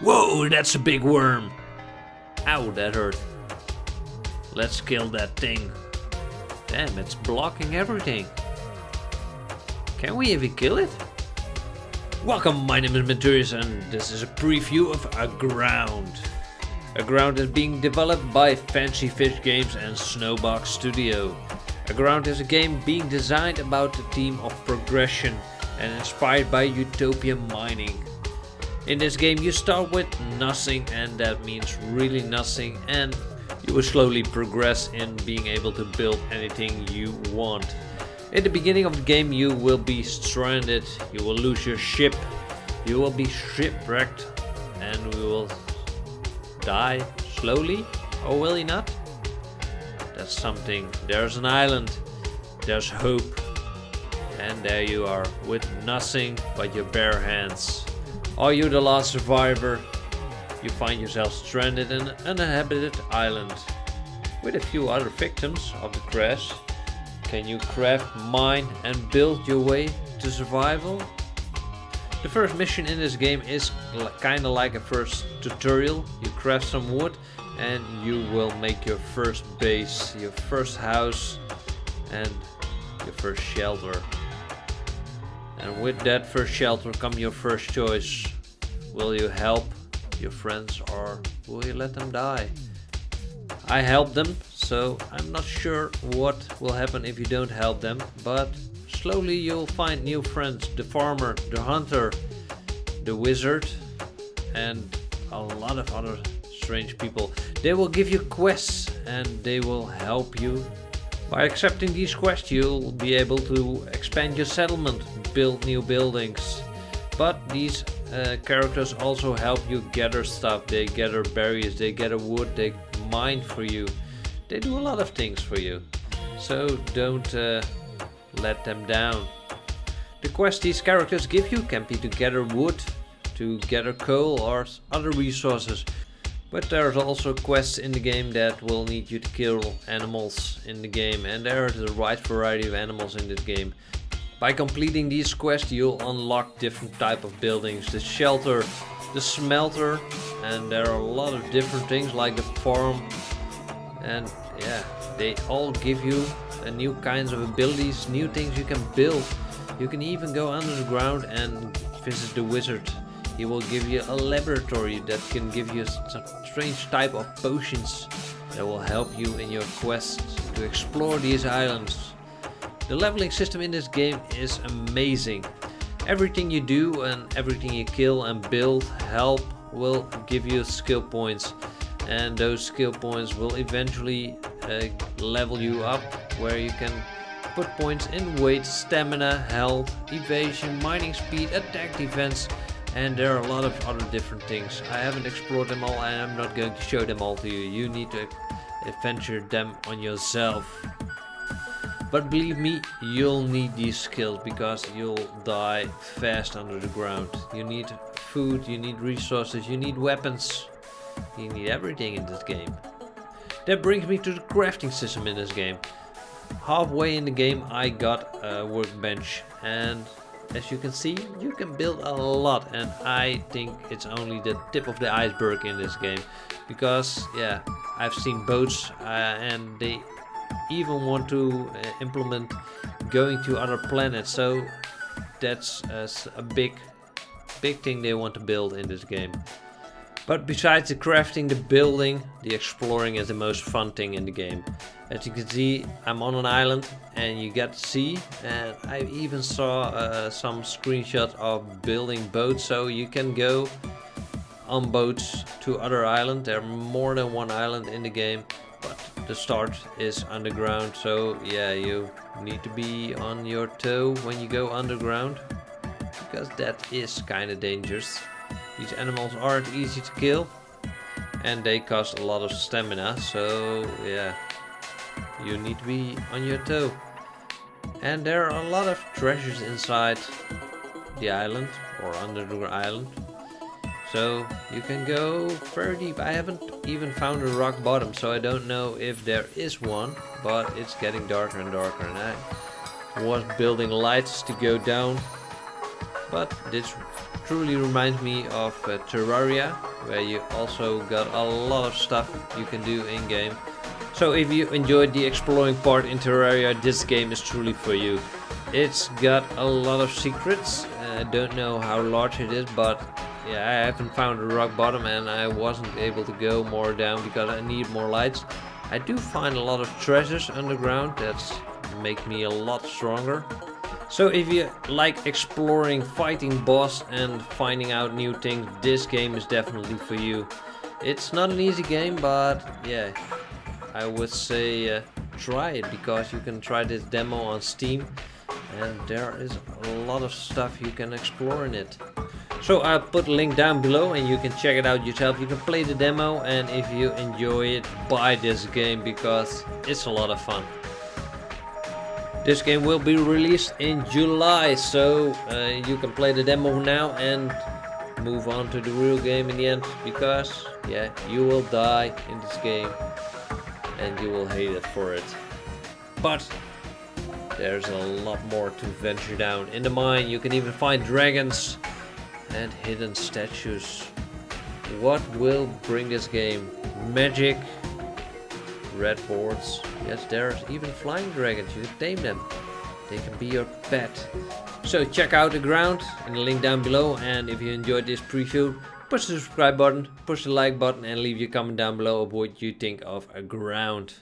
Whoa, that's a big worm. Ow, that hurt. Let's kill that thing. Damn, it's blocking everything. Can we even kill it? Welcome, my name is Menturius and this is a preview of Aground. Aground is being developed by Fancy Fish Games and Snowbox Studio. Aground is a game being designed about the theme of progression and inspired by utopia mining. In this game you start with nothing and that means really nothing and you will slowly progress in being able to build anything you want. In the beginning of the game you will be stranded, you will lose your ship, you will be shipwrecked and we will die slowly or will you not? That's something. There's an island, there's hope and there you are with nothing but your bare hands. Are you the last survivor? You find yourself stranded in an uninhabited island with a few other victims of the crash. Can you craft, mine and build your way to survival? The first mission in this game is kinda like a first tutorial. You craft some wood and you will make your first base, your first house and your first shelter. And with that first shelter come your first choice. Will you help your friends or will you let them die? I help them, so I'm not sure what will happen if you don't help them, but slowly you'll find new friends. The farmer, the hunter, the wizard, and a lot of other strange people. They will give you quests and they will help you. By accepting these quests you'll be able to expand your settlement, build new buildings. But these uh, characters also help you gather stuff. They gather berries, they gather wood, they mine for you. They do a lot of things for you. So don't uh, let them down. The quest these characters give you can be to gather wood, to gather coal or other resources. But there's also quests in the game that will need you to kill animals in the game and there are the right variety of animals in this game. By completing these quests you'll unlock different type of buildings, the shelter, the smelter and there are a lot of different things like the farm and yeah they all give you new kinds of abilities, new things you can build. You can even go under the ground and visit the wizard. He will give you a laboratory that can give you some strange type of potions that will help you in your quest to explore these islands. The leveling system in this game is amazing. Everything you do and everything you kill and build help will give you skill points and those skill points will eventually uh, level you up where you can put points in weight, stamina, health, evasion, mining speed, attack defense and there are a lot of other different things. I haven't explored them all and I'm not going to show them all to you. You need to adventure them on yourself. But believe me, you'll need these skills because you'll die fast under the ground. You need food, you need resources, you need weapons. You need everything in this game. That brings me to the crafting system in this game. Halfway in the game I got a workbench and as you can see you can build a lot and I think it's only the tip of the iceberg in this game because yeah I've seen boats uh, and they even want to uh, implement going to other planets so that's uh, a big big thing they want to build in this game but besides the crafting, the building, the exploring is the most fun thing in the game. As you can see, I'm on an island and you get to see and I even saw uh, some screenshots of building boats so you can go on boats to other islands. There are more than one island in the game but the start is underground so yeah you need to be on your toe when you go underground because that is kind of dangerous. These animals aren't easy to kill and they cost a lot of stamina so yeah you need to be on your toe. And there are a lot of treasures inside the island or under the island. So you can go very deep. I haven't even found a rock bottom so I don't know if there is one but it's getting darker and darker and I was building lights to go down but this truly reminds me of uh, Terraria, where you also got a lot of stuff you can do in game. So if you enjoyed the exploring part in Terraria, this game is truly for you. It's got a lot of secrets, uh, I don't know how large it is, but yeah, I haven't found a rock bottom and I wasn't able to go more down because I need more lights. I do find a lot of treasures underground, that make me a lot stronger. So if you like exploring, fighting boss and finding out new things, this game is definitely for you. It's not an easy game, but yeah, I would say uh, try it because you can try this demo on Steam and there is a lot of stuff you can explore in it. So I'll put a link down below and you can check it out yourself. You can play the demo and if you enjoy it, buy this game because it's a lot of fun. This game will be released in July, so uh, you can play the demo now and move on to the real game in the end because yeah, you will die in this game and you will hate it for it. But there's a lot more to venture down. In the mine you can even find dragons and hidden statues. What will bring this game? Magic, red boards. Yes, there's even flying dragons. You can tame them. They can be your pet. So check out the ground in the link down below. And if you enjoyed this preview, push the subscribe button, push the like button and leave your comment down below of what you think of Aground.